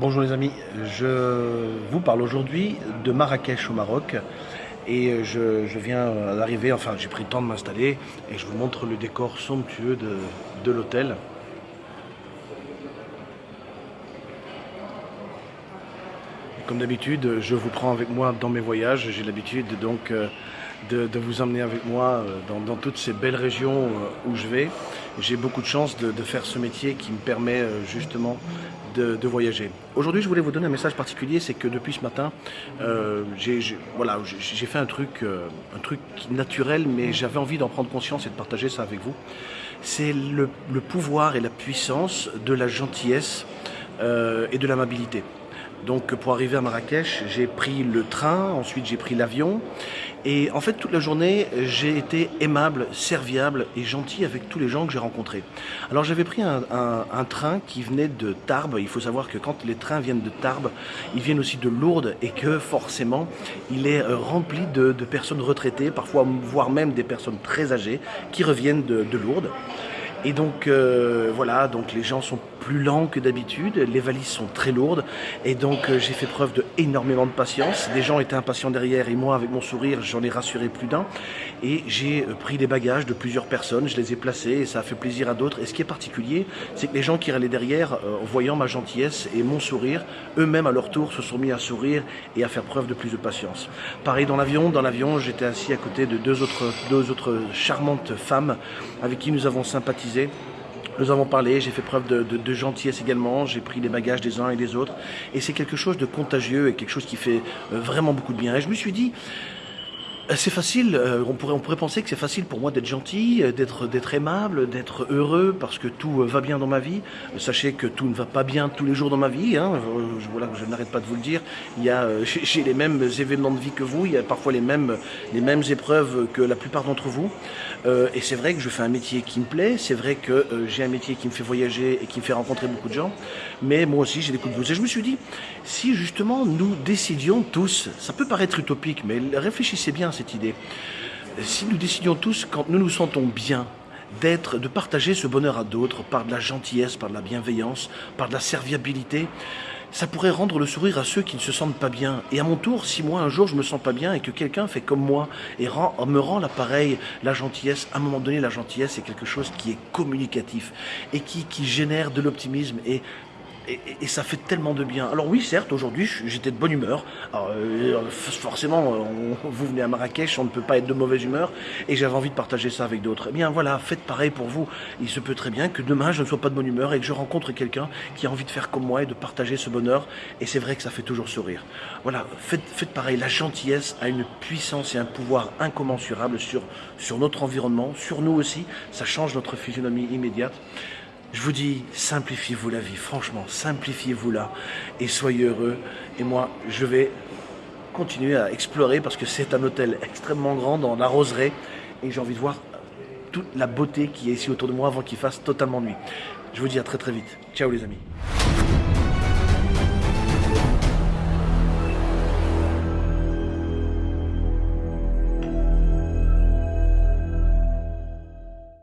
Bonjour les amis, je vous parle aujourd'hui de Marrakech au Maroc et je, viens d'arriver, enfin j'ai pris le temps de m'installer et je vous montre le décor somptueux de, l'hôtel. Comme d'habitude, je vous prends avec moi dans mes voyages, j'ai l'habitude donc euh, de, vous emmener avec moi euh, dans, toutes ces belles régions euh, où je vais. J'ai beaucoup de chance de, faire ce métier qui me permet justement de, voyager. Aujourd'hui, je voulais vous donner un message particulier, c'est que depuis ce matin, j'ai voilà, fait truc, un truc naturel, mais j'avais envie d'en prendre conscience et de partager ça avec vous. C'est le, pouvoir et la puissance de la gentillesse et de l'amabilité. Donc pour arriver à Marrakech, j'ai pris le train, ensuite j'ai pris l'avion. Et en fait, toute la journée, j'ai été aimable, serviable et gentil avec tous les gens que j'ai rencontrés. Alors j'avais pris un, train qui venait de Tarbes. Il faut savoir que quand les trains viennent de Tarbes, ils viennent aussi de Lourdes et que forcément, il est euh, rempli de, personnes retraitées, parfois voire même des personnes très âgées qui reviennent de, de Lourdes. Et donc euh, voilà, donc les gens sont plus lents que d'habitude, les valises sont très lourdes et donc euh, j'ai fait preuve de énormément de patience. Des gens étaient impatients derrière et moi avec mon sourire j'en ai rassuré plus d'un et j'ai euh, pris des bagages de plusieurs personnes, je les ai placés et ça a fait plaisir à d'autres. Et ce qui est particulier, c'est que les gens qui allaient derrière, en voyant ma gentillesse et mon sourire, eux-mêmes à leur tour se sont mis à sourire et à faire preuve de plus de patience. Pareil dans l'avion, dans l'avion j'étais assis à côté de deux autres, deux autres charmantes femmes avec qui nous avons sympathisé nous avons parlé, j'ai fait preuve de, gentillesse également, j'ai pris les bagages des uns et des autres, et c'est quelque chose de contagieux et quelque chose qui fait euh, vraiment beaucoup de bien. Et je me suis dit, c'est facile, euh, on pourrait, penser que c'est facile pour moi d'être gentil, euh, d'être, aimable, d'être heureux parce que tout va bien dans ma vie. Sachez que tout ne va pas bien tous les jours dans ma vie, hein. je, voilà, je n'arrête pas de vous le dire. J'ai les mêmes événements de vie que vous, il y a parfois les mêmes, les mêmes épreuves que la plupart d'entre vous. et c'est vrai que je fais un métier qui me plaît, c'est vrai que j'ai un métier qui me fait voyager et qui me fait rencontrer beaucoup de gens, mais moi aussi j'ai des coups de blues. Et je me suis dit, si justement nous décidions tous, ça peut paraître utopique, mais réfléchissez bien idée. Si nous décidions tous, quand nous nous sentons bien, d'être, de partager ce bonheur à d'autres par de la gentillesse, par de la bienveillance, par de la serviabilité, ça pourrait rendre le sourire à ceux qui ne se sentent pas bien. Et à mon tour, si moi un jour je me sens pas bien et que quelqu'un fait comme moi et me rend l'appareil, la gentillesse, à un moment donné la gentillesse c'est quelque chose qui est communicatif et qui, qui génère de l'optimisme et et, ça fait tellement de bien. Alors oui, certes, aujourd'hui, j'étais de bonne humeur. Euh, forcément, vous venez à Marrakech, on ne peut pas être de mauvaise humeur, et j'avais envie de partager ça avec d'autres. Eh bien voilà, faites pareil pour vous. Il se peut très bien que demain, je ne sois pas de bonne humeur et que je rencontre quelqu'un qui a envie de faire comme moi et de partager ce bonheur, et c'est vrai que ça fait toujours sourire. Voilà, faites, faites pareil. La gentillesse a une puissance et un pouvoir incommensurable sur, sur notre environnement, sur nous aussi. Ça change notre physionomie immédiate. Je vous dis, simplifiez-vous la vie, franchement, simplifiez-vous-la et soyez heureux. Et moi, je vais continuer à explorer parce que c'est un hôtel extrêmement grand dans la et j'ai envie de voir toute la beauté qui est ici autour de moi avant qu'il fasse totalement nuit. Je vous dis à très très vite. Ciao les amis.